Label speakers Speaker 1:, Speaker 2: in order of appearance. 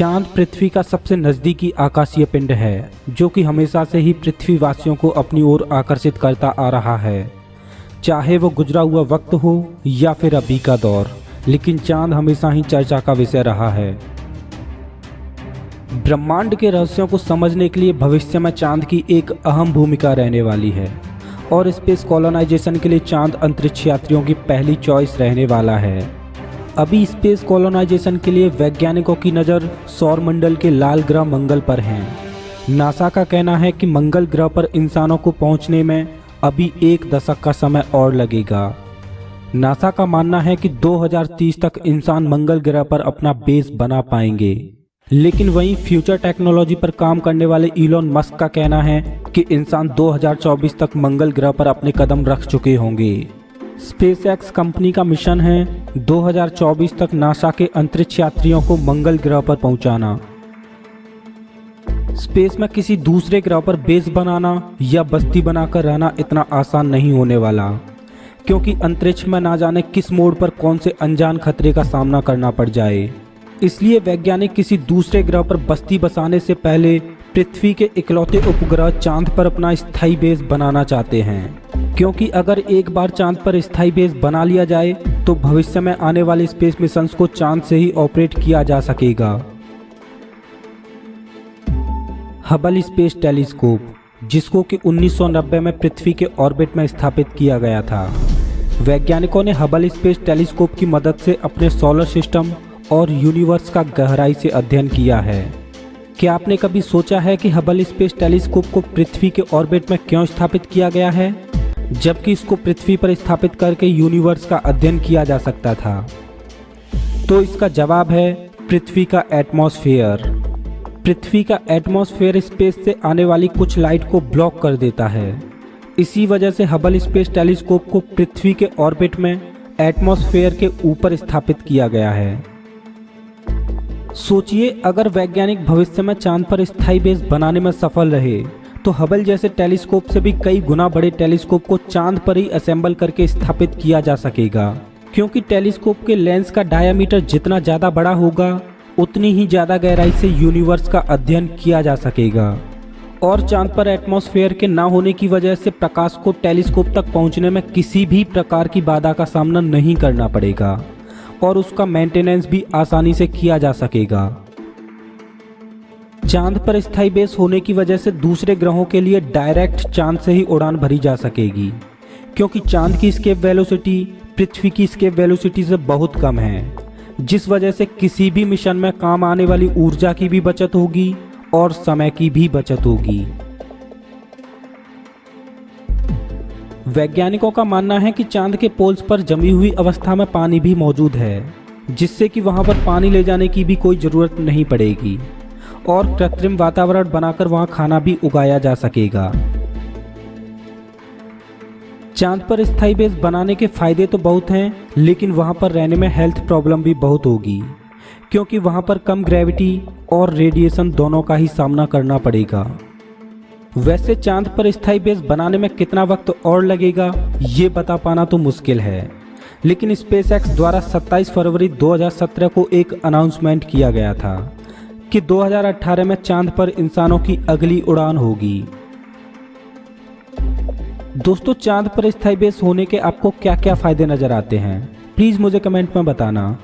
Speaker 1: चाँद पृथ्वी का सबसे नज़दीकी आकाशीय पिंड है, जो कि हमेशा से ही पृथ्वीवासियों को अपनी ओर आकर्षित करता आ रहा है। चाहे वो गुजरा हुआ वक्त हो या फिर अभी का दौर, लेकिन चाँद हमेशा ही चर्चा का विषय रहा है। ब्रह्मांड के रहस्यों को समझने के लिए भविष्य में चाँद की एक अहम भूमिका रहने वाली है, और स्पेस कॉलोनाइजेशन के लिए चाँद अंतरिक्ष यात्रियों की पहली चॉइस रहने वाला है। अभी स्पेस कॉलोनाइजेशन के लिए वैज्ञानिकों की नज़र सौर मंडल के लाल ग्रह मंगल पर है। नासा का कहना है कि मंगल ग्रह पर इंसानों को पहुँचने में अभी एक दशक का समय और लगेगा। नासा का मानना है कि 2030 तक इंसान मंगल ग्रह पर अपना बेस बना पाएँगे। लेकिन वहीं फ्यूचर टेक्नोलॉजी पर काम करने वाले इलॉन मस्क का कहना है कि इंसान 2024 तक मंगल ग्रह पर अपने कदम रख चुके होंगे। स्पेस एक्स कंपनी का मिशन है 2024 तक नासा के अंतरिक्ष यात्रियों को मंगल ग्रह पर पहुंचाना। स्पेस में किसी दूसरे ग्रह पर बेस बनाना या बस्ती बनाकर रहना इतना आसान नहीं होने वाला, क्योंकि अंतरिक्ष में ना जाने किस मोड़ पर कौन से अनजान खतरे का सामना करना पड़ जाए। इसलिए वैज्ञानिक किसी दूसरे ग्रह पर बस्ती बसाने से पहले पृथ्वी के इकलौते उपग्रह चाँद पर अपना स्थायी बेस बनाना चाहते हैं। क्योंकि अगर एक बार चाँद पर स्थायी बेस बना लिया जाए तो भविष्य में आने वाले स्पेस मिशन को चाँद से ही ऑपरेट किया जा सकेगा। हबल स्पेस टेलीस्कोप, जिसको कि 1990 में पृथ्वी के ऑर्बिट में स्थापित किया गया था। वैज्ञानिकों ने हबल स्पेस टेलीस्कोप की मदद से अपने सोलर सिस्टम और यूनिवर्स का गहराई से अध्ययन किया है। क्या आपने कभी सोचा है कि हबल स्पेस टेलीस्कोप को पृथ्वी के ऑर्बिट में क्यों स्थापित किया गया है? जबकि इसको पृथ्वी पर स्थापित करके यूनिवर्स का अध्ययन किया जा सकता था। तो इसका जवाब है, पृथ्वी का एटमॉस्फेयर। पृथ्वी का एटमॉस्फेयर स्पेस से आने वाली कुछ लाइट को ब्लॉक कर देता है। इसी वजह से हबल स्पेस टेलीस्कोप को पृथ्वी के ऑर्बिट में एटमॉस्फेयर के ऊपर स्थापित किया गया है। सोचिए, अगर वैज्ञानिक भविष्य में चाँद पर स्थायी बेस बनाने में सफल रहे तो हबल जैसे टेलीस्कोप से भी कई गुना बड़े टेलीस्कोप को चाँद पर ही असेंबल करके स्थापित किया जा सकेगा। क्योंकि टेलीस्कोप के लेंस का डायामीटर जितना ज़्यादा बड़ा होगा, उतनी ही ज़्यादा गहराई से यूनिवर्स का अध्ययन किया जा सकेगा। और चाँद पर एटमॉस्फेयर के ना होने की वजह से प्रकाश को टेलीस्कोप तक पहुँचने में किसी भी प्रकार की बाधा का सामना नहीं करना पड़ेगा। और उसका मेंटेनेंस भी आसानी से किया जा सकेगा। चाँद पर स्थायी बेस होने की वजह से दूसरे ग्रहों के लिए डायरेक्ट चाँद से ही उड़ान भरी जा सकेगी, क्योंकि चाँद की स्केप वेलोसिटी पृथ्वी की स्केप वेलोसिटी से बहुत कम है, जिस वजह से किसी भी मिशन में काम आने वाली ऊर्जा की भी बचत होगी और समय की भी बचत होगी। वैज्ञानिकों का मानना है कि चाँद के पोल्स पर जमी हुई अवस्था में पानी भी मौजूद है, जिससे कि वहाँ पर पानी ले जाने की भी कोई ज़रूरत नहीं पड़ेगी, और कृत्रिम वातावरण बनाकर वहाँ खाना भी उगाया जा सकेगा। चाँद पर स्थायी बेस बनाने के फ़ायदे तो बहुत हैं, लेकिन वहाँ पर रहने में हेल्थ प्रॉब्लम भी बहुत होगी, क्योंकि वहाँ पर कम ग्रेविटी और रेडिएशन दोनों का ही सामना करना पड़ेगा। वैसे चाँद पर स्थायी बेस बनाने में कितना वक्त और लगेगा, ये बता पाना तो मुश्किल है। लेकिन स्पेस एक्स द्वारा 27 फरवरी 2017 को एक अनाउंसमेंट किया गया था कि 2018 में चाँद पर इंसानों की अगली उड़ान होगी। दोस्तों, चाँद पर स्थायी बेस होने के आपको क्या क्या फ़ायदे नज़र आते हैं? प्लीज़ मुझे कमेंट में बताना।